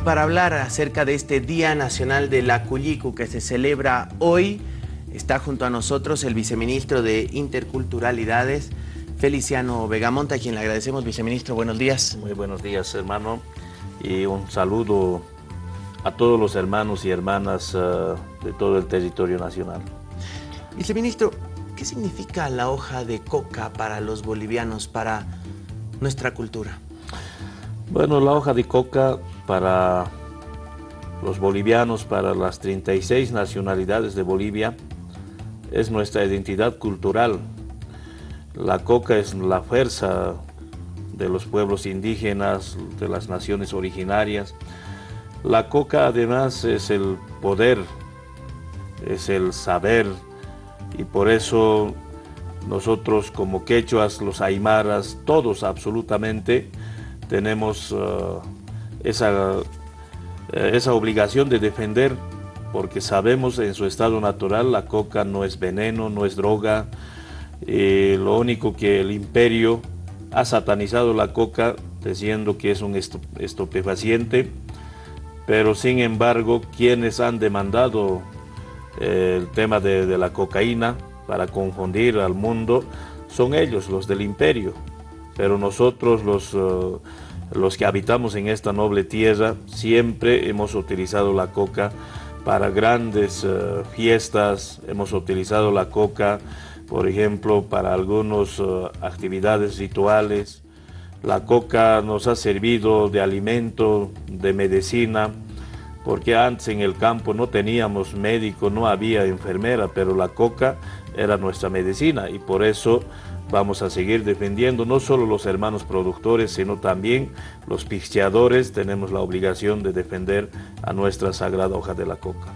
Y para hablar acerca de este Día Nacional de la Cuyicu que se celebra hoy, está junto a nosotros el viceministro de Interculturalidades, Feliciano Vegamonta, a quien le agradecemos, viceministro. Buenos días. Muy buenos días, hermano. Y un saludo a todos los hermanos y hermanas uh, de todo el territorio nacional. Viceministro, ¿qué significa la hoja de coca para los bolivianos, para nuestra cultura? Bueno, la hoja de coca para los bolivianos, para las 36 nacionalidades de Bolivia, es nuestra identidad cultural. La coca es la fuerza de los pueblos indígenas, de las naciones originarias. La coca además es el poder, es el saber y por eso nosotros como quechuas, los aymaras, todos absolutamente tenemos uh, esa, eh, esa obligación de defender porque sabemos en su estado natural la coca no es veneno, no es droga, eh, lo único que el imperio ha satanizado la coca diciendo que es un estupefaciente, pero sin embargo quienes han demandado eh, el tema de, de, la cocaína para confundir al mundo son ellos, los del imperio, pero nosotros los... los que habitamos en esta noble tierra siempre hemos utilizado la coca para grandes uh, fiestas, hemos utilizado la coca, por ejemplo, para algunas uh, actividades rituales. La coca nos ha servido de alimento, de medicina, porque antes en el campo no teníamos médico, no había enfermera, pero la coca era nuestra medicina y por eso vamos a seguir defendiendo no solo los hermanos productores, sino también los pisteadores. Tenemos la obligación de defender a nuestra sagrada hoja de la coca.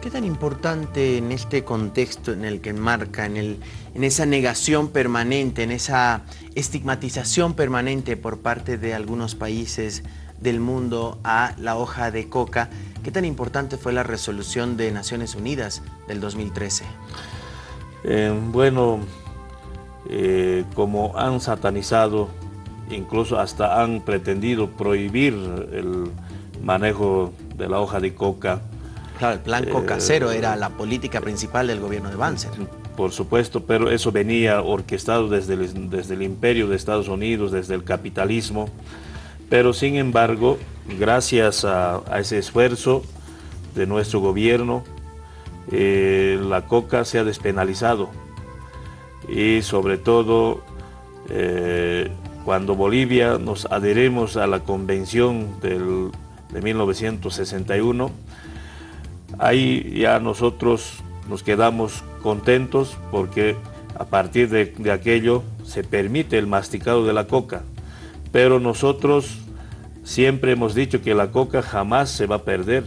¿Qué tan importante en este contexto en el que enmarca, en, en esa negación permanente, en esa estigmatización permanente por parte de algunos países del mundo a la hoja de coca, qué tan importante fue la resolución de Naciones Unidas del 2013? Eh, bueno, eh, como han satanizado, incluso hasta han pretendido prohibir el manejo de la hoja de coca. Claro, el plan coca cero era la política principal del gobierno de Banzer. Por supuesto, pero eso venía orquestado desde el, desde el imperio de Estados Unidos, desde el capitalismo. Pero sin embargo, gracias a, a ese esfuerzo de nuestro gobierno, eh, la coca se ha despenalizado y sobre todo eh, cuando Bolivia nos adherimos a la convención del, de 1961, ahí ya nosotros nos quedamos contentos porque a partir de, aquello se permite el masticado de la coca, pero nosotros siempre hemos dicho que la coca jamás se va a perder.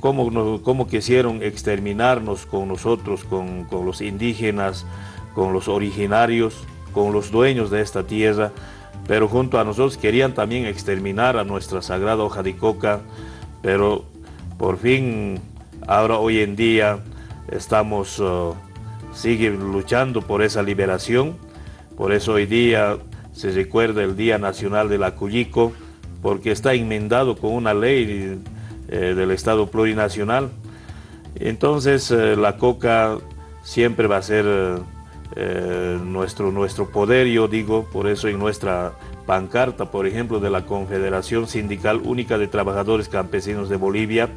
¿Cómo, cómo quisieron exterminarnos con nosotros, con, con los indígenas, con los originarios, con los dueños de esta tierra, pero junto a nosotros querían también exterminar a nuestra sagrada hoja de coca, pero por fin, ahora hoy en día, estamos, uh, sigue luchando por esa liberación, por eso hoy día se recuerda el Día Nacional de la Cuyico, porque está enmendado con una ley eh, del Estado plurinacional. Entonces eh, la coca siempre va a ser... Eh, nuestro, nuestro poder, yo digo, por eso en nuestra pancarta, por ejemplo, de la Confederación Sindical Única de Trabajadores Campesinos de Bolivia,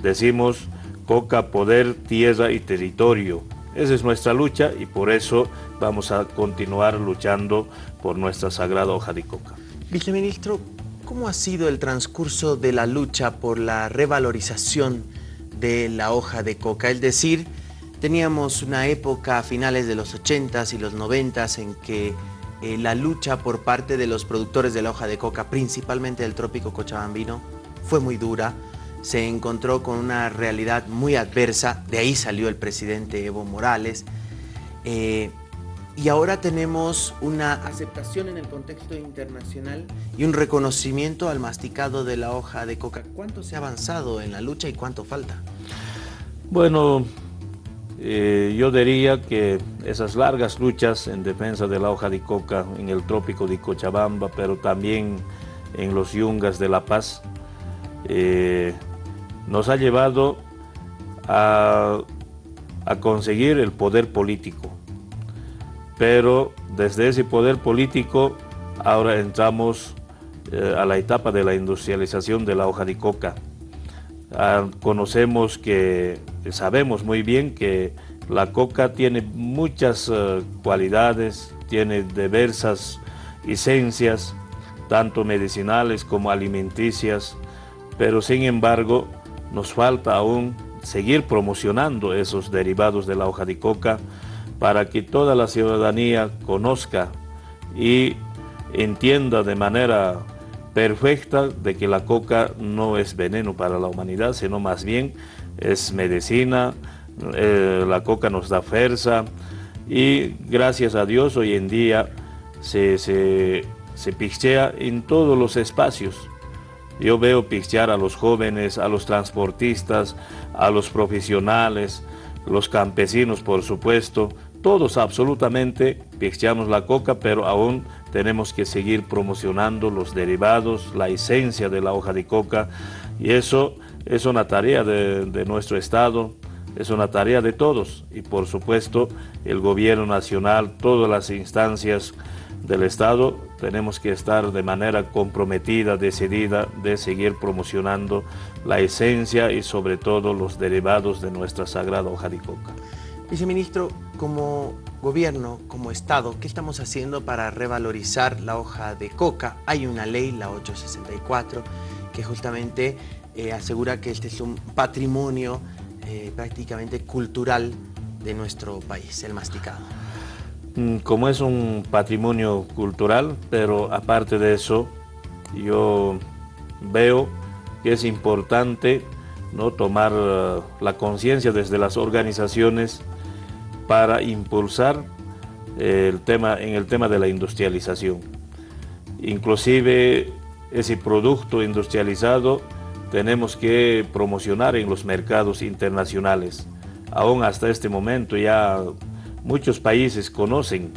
decimos coca, poder, tierra y territorio. Esa es nuestra lucha y por eso vamos a continuar luchando por nuestra sagrada hoja de coca. Viceministro, ¿cómo ha sido el transcurso de la lucha por la revalorización de la hoja de coca? Es decir, Teníamos una época a finales de los 80s y los 90s en que eh, la lucha por parte de los productores de la hoja de coca, principalmente del trópico cochabambino, fue muy dura. Se encontró con una realidad muy adversa, de ahí salió el presidente Evo Morales. Eh, y ahora tenemos una aceptación en el contexto internacional y un reconocimiento al masticado de la hoja de coca. ¿Cuánto se ha avanzado en la lucha y cuánto falta? Bueno, eh, yo diría que esas largas luchas en defensa de la hoja de coca en el trópico de Cochabamba, pero también en los yungas de La Paz, eh, nos ha llevado a, conseguir el poder político. Pero desde ese poder político ahora entramos eh, a la etapa de la industrialización de la hoja de coca. Ah, conocemos que, sabemos muy bien que la coca tiene muchas eh, cualidades, tiene diversas esencias, tanto medicinales como alimenticias, pero sin embargo nos falta aún seguir promocionando esos derivados de la hoja de coca para que toda la ciudadanía conozca y entienda de manera perfecta de que la coca no es veneno para la humanidad, sino más bien es medicina, eh, la coca nos da fuerza y gracias a Dios hoy en día se, se, se pichea en todos los espacios. Yo veo pichear a los jóvenes, a los transportistas, a los profesionales, los campesinos por supuesto, todos absolutamente. Picheamos la coca, pero aún tenemos que seguir promocionando los derivados, la esencia de la hoja de coca. Y eso es una tarea de nuestro Estado, es una tarea de todos. Y por supuesto el gobierno nacional, todas las instancias del Estado, tenemos que estar de manera comprometida, decidida de seguir promocionando la esencia y sobre todo los derivados de nuestra sagrada hoja de coca. Viceministro, como gobierno, como Estado, ¿qué estamos haciendo para revalorizar la hoja de coca? Hay una ley, la 864, que justamente eh, asegura que este es un patrimonio eh, prácticamente cultural de nuestro país, el masticado. Mm, como es un patrimonio cultural, pero aparte de eso, yo veo que es importante ¿no? tomar uh, la conciencia desde las organizaciones para impulsar el tema, en el tema de la industrialización. Inclusive ese producto industrializado tenemos que promocionar en los mercados internacionales. Aún hasta este momento ya muchos países conocen,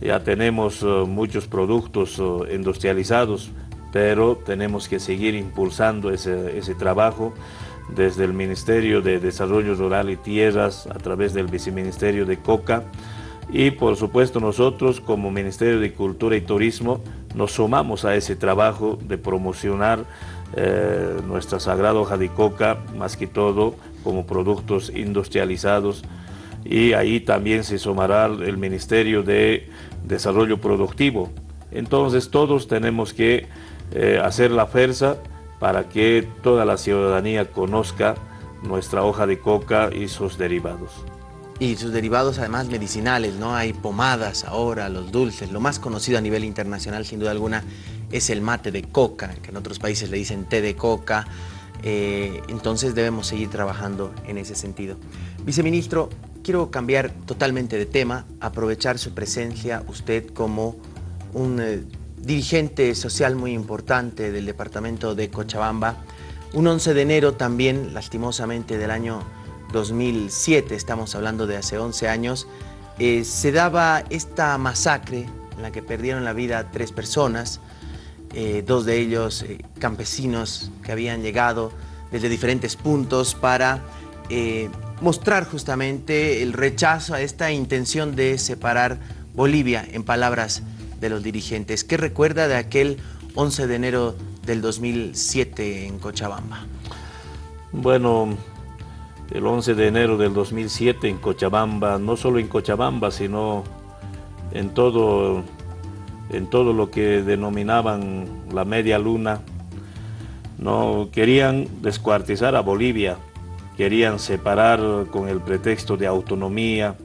ya tenemos eh, muchos productos eh, industrializados, pero tenemos que seguir impulsando ese, ese trabajo desde el Ministerio de Desarrollo Rural y Tierras, a través del Viceministerio de COCA, y por supuesto nosotros como Ministerio de Cultura y Turismo nos sumamos a ese trabajo de promocionar eh, nuestra sagrada hoja de coca, más que todo como productos industrializados y ahí también se sumará el Ministerio de Desarrollo Productivo. Entonces todos tenemos que eh, hacer la fuerza para que toda la ciudadanía conozca nuestra hoja de coca y sus derivados. Y sus derivados además medicinales, ¿no? Hay pomadas ahora, los dulces. Lo más conocido a nivel internacional, sin duda alguna, es el mate de coca, que en otros países le dicen té de coca. Eh, entonces debemos seguir trabajando en ese sentido. Viceministro, quiero cambiar totalmente de tema, aprovechar su presencia, usted como un eh, dirigente social muy importante del departamento de Cochabamba. Un 11 de enero también, lastimosamente, del año 2007, estamos hablando de hace 11 años, eh, se daba esta masacre en la que perdieron la vida tres personas, eh, dos de ellos campesinos que habían llegado desde diferentes puntos para mostrar justamente el rechazo a esta intención de separar Bolivia, en palabras de los dirigentes. ¿Qué recuerda de aquel 11 de enero del 2007 en Cochabamba? Bueno, el 11 de enero del 2007 en Cochabamba, no solo en Cochabamba, sino en todo, en todo lo que denominaban la media luna, no querían descuartizar a Bolivia, querían separar con el pretexto de autonomía,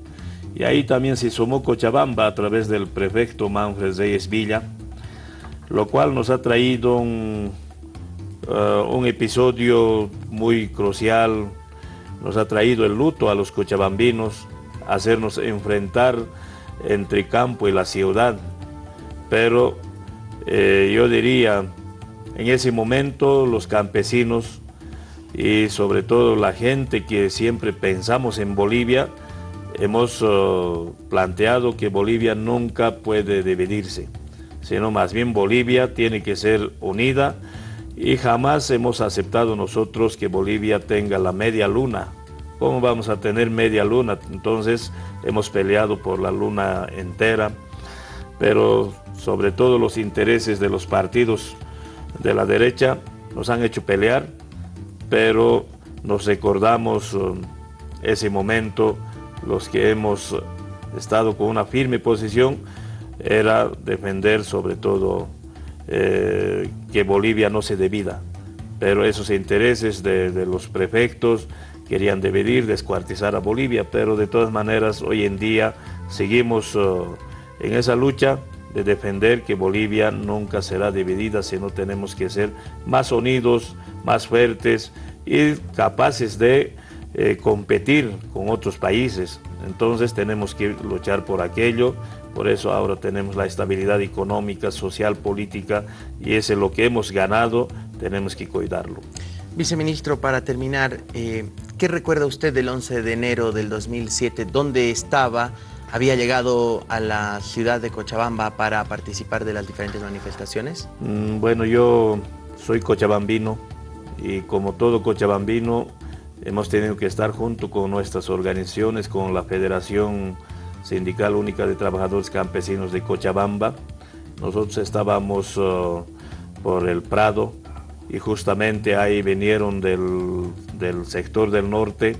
y ahí también se sumó Cochabamba a través del prefecto Manfred Reyes Villa, lo cual nos ha traído un, uh, un episodio muy crucial, nos ha traído el luto a los cochabambinos, hacernos enfrentar entre campo y la ciudad, pero eh, yo diría, en ese momento los campesinos y sobre todo la gente que siempre pensamos en Bolivia, hemos uh, planteado que Bolivia nunca puede dividirse, sino más bien Bolivia tiene que ser unida y jamás hemos aceptado nosotros que Bolivia tenga la media luna. ¿Cómo vamos a tener media luna? Entonces hemos peleado por la luna entera, pero sobre todo los intereses de los partidos de la derecha nos han hecho pelear, pero nos recordamos um, ese momento, los que hemos estado con una firme posición, era defender sobre todo eh, que Bolivia no se debida, pero esos intereses de, los prefectos querían dividir, descuartizar a Bolivia, pero de todas maneras hoy en día seguimos uh, en esa lucha de defender que Bolivia nunca será dividida, sino tenemos que ser más unidos, más fuertes y capaces de eh, competir con otros países. Entonces tenemos que luchar por aquello, por eso ahora tenemos la estabilidad económica, social, política y ese es lo que hemos ganado, tenemos que cuidarlo. Viceministro, para terminar, eh, ¿qué recuerda usted del 11 de enero del 2007? ¿Dónde estaba? ¿Había llegado a la ciudad de Cochabamba para participar de las diferentes manifestaciones? Mm, bueno, yo soy cochabambino y como todo cochabambino hemos tenido que estar junto con nuestras organizaciones, con la Federación Sindical Única de Trabajadores Campesinos de Cochabamba. Nosotros estábamos uh, por el Prado y justamente ahí vinieron del, sector del norte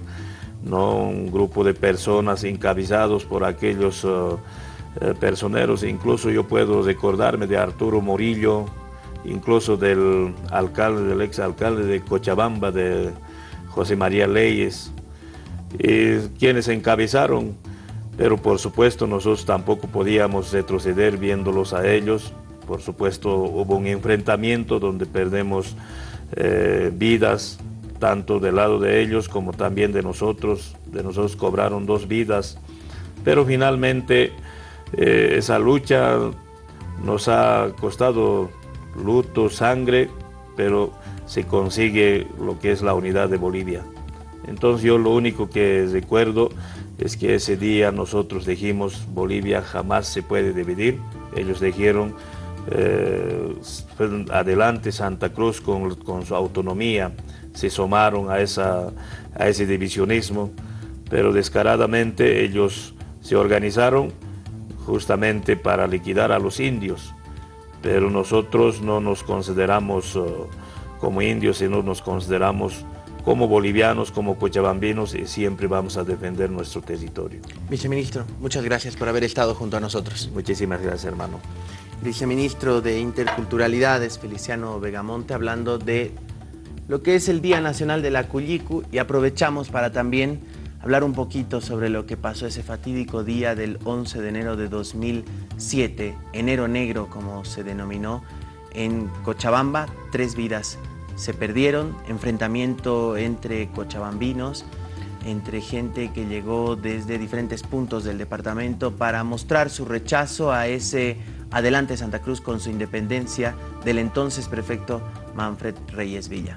¿no? un grupo de personas encabezados por aquellos uh, eh, personeros, incluso yo puedo recordarme de Arturo Morillo, incluso del alcalde, del ex alcalde de Cochabamba, de José María Leyes, quienes encabezaron pero por supuesto nosotros tampoco podíamos retroceder viéndolos a ellos. Por supuesto hubo un enfrentamiento donde perdemos eh, vidas, tanto del lado de ellos como también de nosotros. De nosotros cobraron dos vidas, pero finalmente eh, esa lucha nos ha costado luto, sangre, pero se consigue lo que es la unidad de Bolivia. Entonces yo lo único que recuerdo es que ese día nosotros dijimos Bolivia jamás se puede dividir. Ellos dijeron eh, adelante Santa Cruz con, su autonomía, se sumaron a, esa, a ese divisionismo, pero descaradamente ellos se organizaron justamente para liquidar a los indios, pero nosotros no nos consideramos uh, como indios, sino nos consideramos como bolivianos, como cochabambinos, y siempre vamos a defender nuestro territorio. Viceministro, muchas gracias por haber estado junto a nosotros. Muchísimas gracias, hermano. Viceministro de Interculturalidades, Feliciano Vegamonte, hablando de lo que es el Día Nacional de la Cuyicu y aprovechamos para también hablar un poquito sobre lo que pasó ese fatídico día del 11 de enero de 2007, enero negro como se denominó, en Cochabamba, tres vidas se perdieron, enfrentamiento entre cochabambinos, entre gente que llegó desde diferentes puntos del departamento para mostrar su rechazo a ese adelante Santa Cruz con su independencia del entonces prefecto Manfred Reyes Villa.